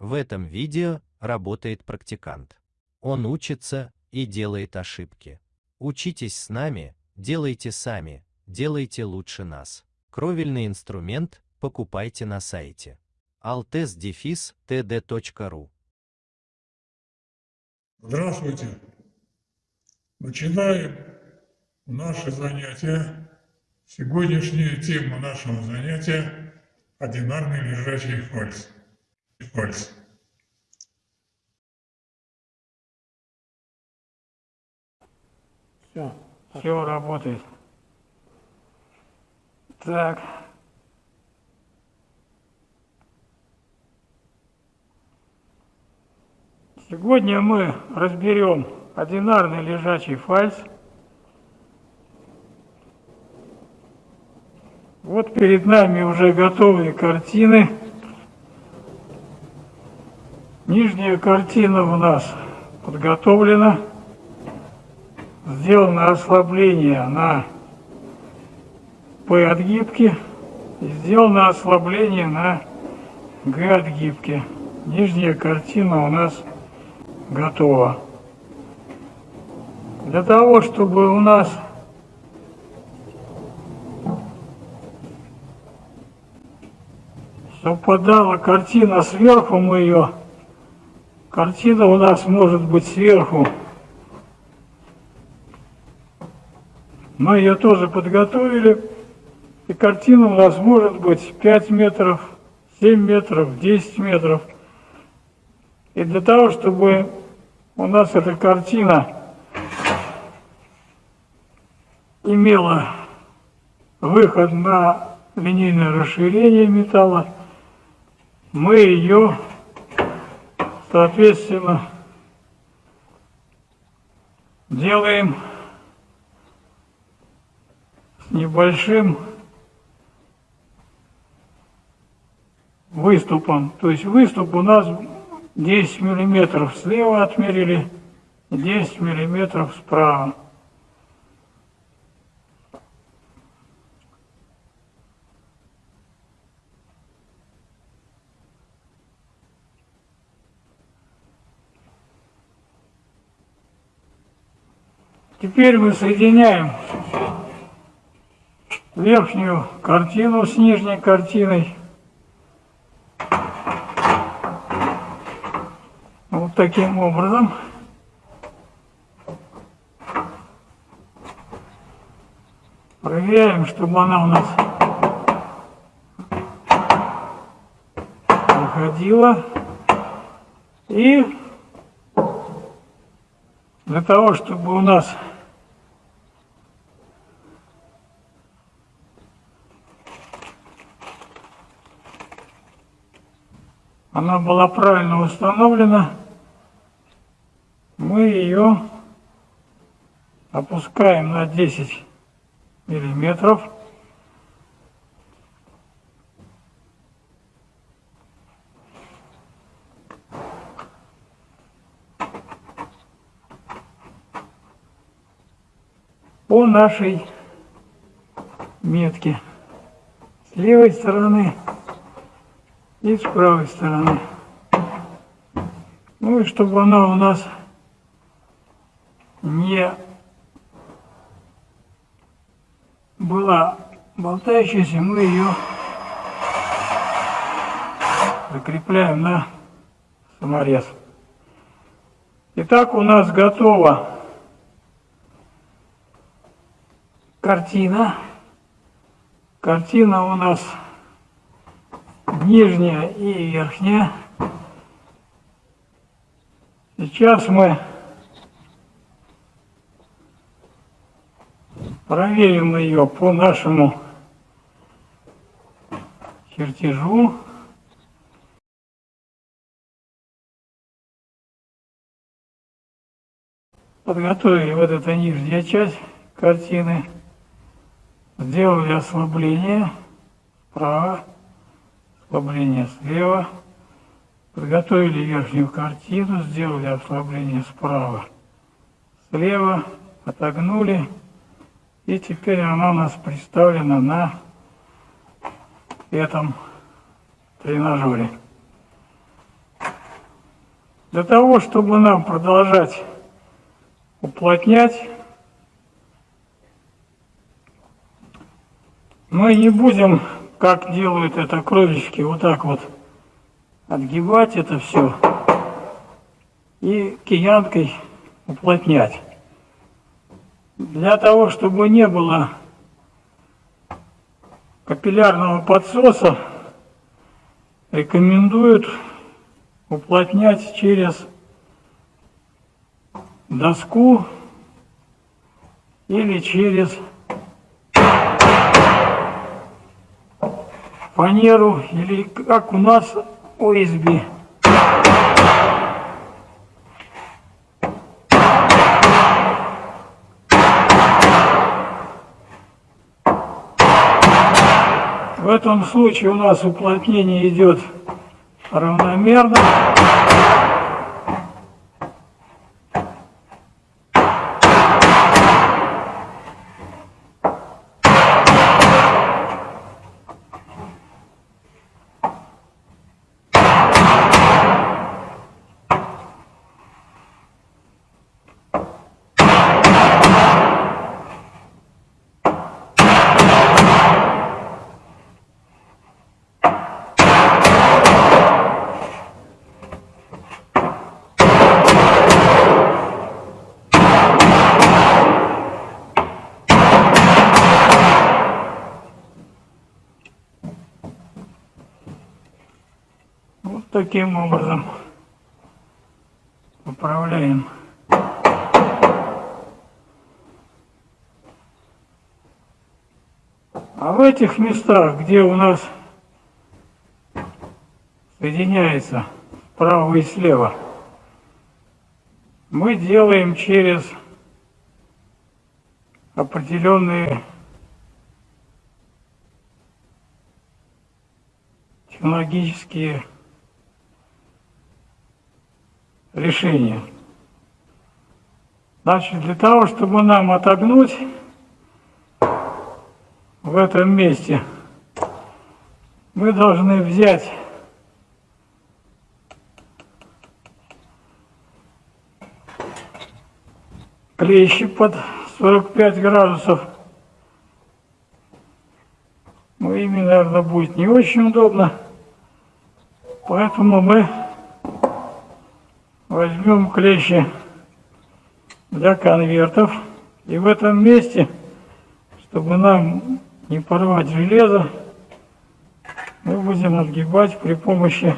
В этом видео работает практикант. Он учится и делает ошибки. Учитесь с нами, делайте сами, делайте лучше нас. Кровельный инструмент покупайте на сайте altes-td.ru Здравствуйте! Начинаем наше занятие. Сегодняшняя тема нашего занятия – одинарный лежачий фальс. Фальс. Все, все работает. Так. Сегодня мы разберем одинарный лежачий фальс. Вот перед нами уже готовые картины. Нижняя картина у нас подготовлена. Сделано ослабление на П отгибке сделано ослабление на Г отгибке. Нижняя картина у нас готова. Для того, чтобы у нас совпадала картина сверху, мы ее, картина у нас может быть сверху. Мы ее тоже подготовили, и картина у нас может быть 5 метров, 7 метров, 10 метров. И для того, чтобы у нас эта картина имела выход на линейное расширение металла, мы ее, соответственно, делаем с небольшим выступом. То есть выступ у нас 10 миллиметров слева отмерили, 10 миллиметров справа. Теперь мы соединяем верхнюю картину с нижней картиной. Вот таким образом. Проверяем, чтобы она у нас выходила. И для того, чтобы у нас она была правильно установлена, мы ее опускаем на 10 миллиметров. по нашей метке с левой стороны и с правой стороны. Ну и чтобы она у нас не была болтающейся, мы ее закрепляем на саморез. Итак, у нас готова картина. Картина у нас нижняя и верхняя. Сейчас мы проверим ее по нашему чертежу. Подготовили вот эта нижняя часть картины. Сделали ослабление справа, ослабление слева. Подготовили верхнюю картину, сделали ослабление справа, слева, отогнули. И теперь она у нас представлена на этом тренажере. Для того, чтобы нам продолжать уплотнять, мы не будем, как делают это кролички, вот так вот отгибать это все и киянкой уплотнять. Для того, чтобы не было капиллярного подсоса, рекомендуют уплотнять через доску или через фанеру или как у нас ОСБ. В этом случае у нас уплотнение идет равномерно. Таким образом управляем. А в этих местах, где у нас соединяется справа и слева, мы делаем через определенные технологические решения. Значит, для того, чтобы нам отогнуть в этом месте, мы должны взять клещи под 45 градусов. Ну, ими, наверное, будет не очень удобно. Поэтому мы возьмем клещи для конвертов. И в этом месте, чтобы нам не порвать железо, мы будем отгибать при помощи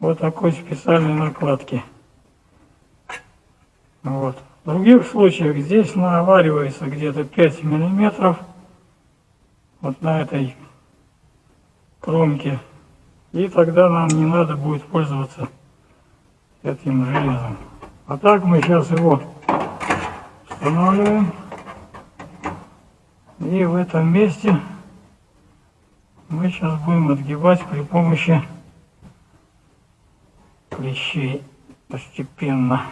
вот такой специальной накладки. Вот. В других случаях здесь наваривается где-то 5 миллиметров вот на этой кромке. И тогда нам не надо будет пользоваться этим железом. А так мы сейчас его устанавливаем. И в этом месте мы сейчас будем отгибать при помощи клещей постепенно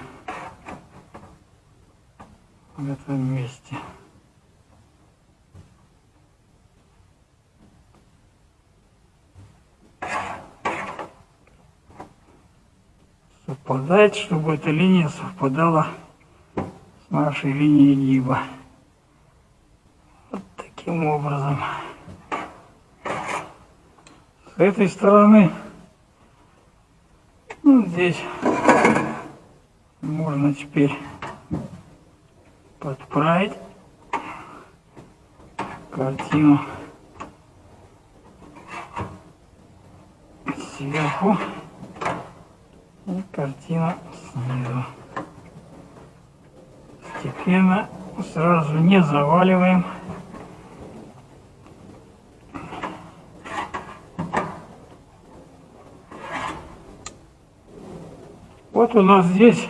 в этом месте. Совпадать, чтобы эта линия совпадала с нашей линией гиба. Вот таким образом. С этой стороны, ну, здесь можно теперь подправить картину сверху картина снизу. Постепенно, сразу не заваливаем. Вот у нас здесь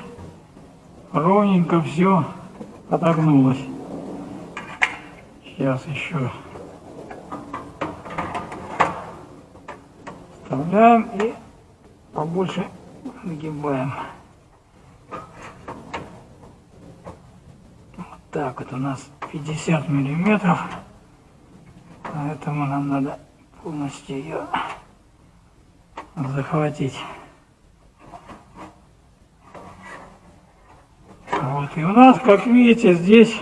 ровненько все отогнулось. Сейчас еще вставляем и побольше нагибаем. Вот так вот у нас 50 миллиметров, поэтому нам надо полностью ее захватить. И у нас, как видите, здесь,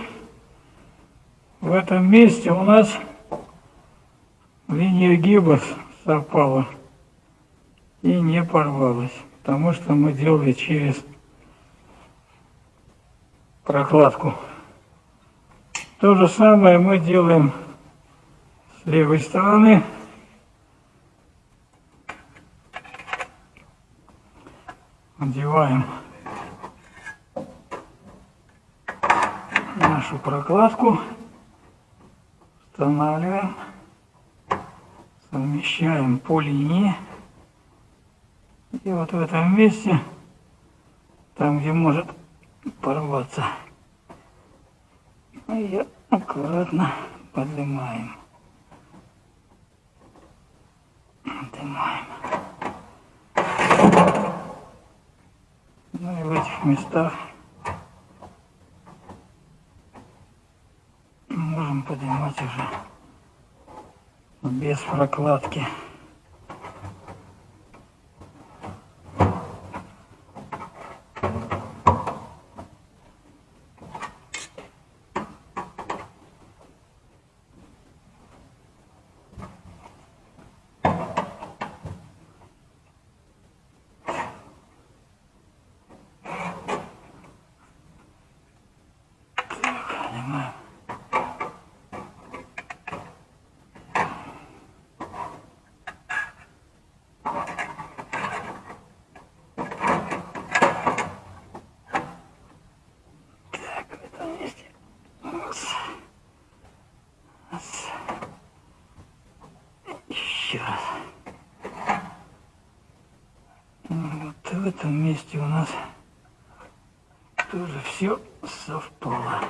в этом месте у нас линия гиба совпала и не порвалась, потому что мы делали через прокладку. То же самое мы делаем с левой стороны. Одеваем нашу прокладку, устанавливаем, совмещаем по линии. И вот в этом месте, там где может порваться, ее аккуратно поднимаем. Поднимаем. Ну и в этих местах можем поднимать уже без прокладки. Еще раз. Вот в этом месте у нас тоже все совпало.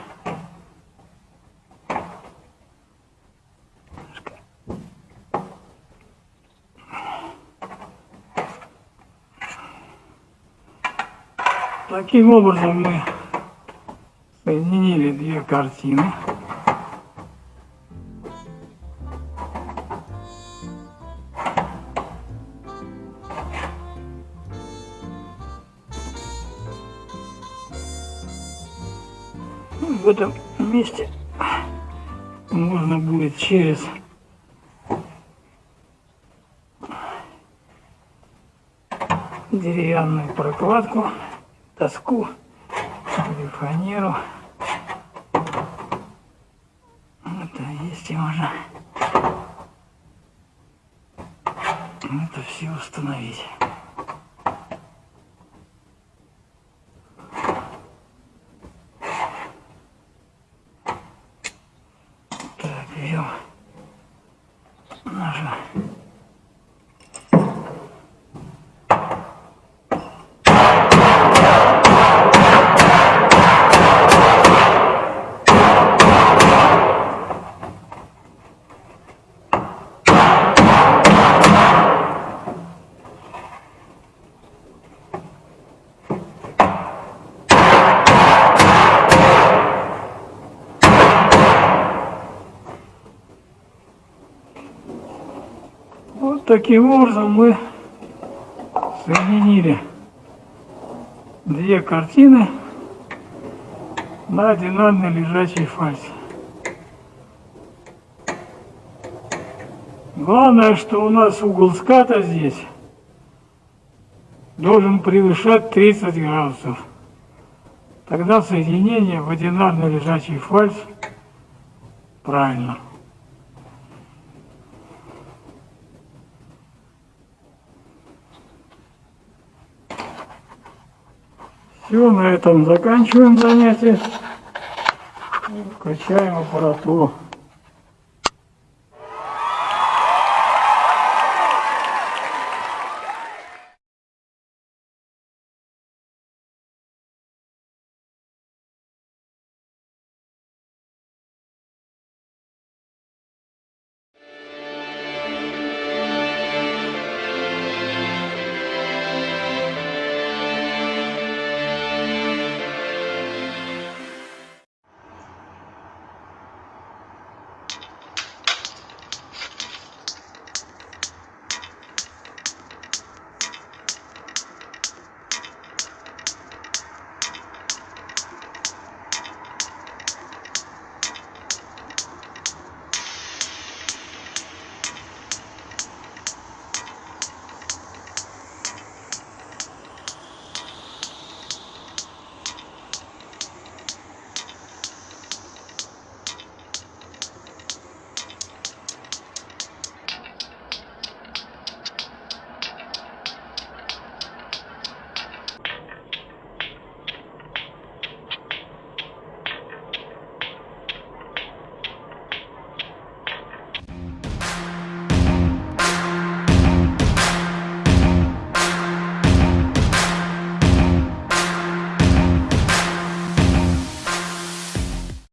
Таким образом мы соединили две картины. В этом месте можно будет через деревянную прокладку, доску или фанеру. Это есть и можно это все установить. Таким образом мы соединили две картины на одинарной лежачей фальсе. Главное, что у нас угол ската здесь должен превышать 30 градусов. Тогда соединение в одинарной лежачий фальс правильно. Все, на этом заканчиваем занятие. Включаем аппаратуру.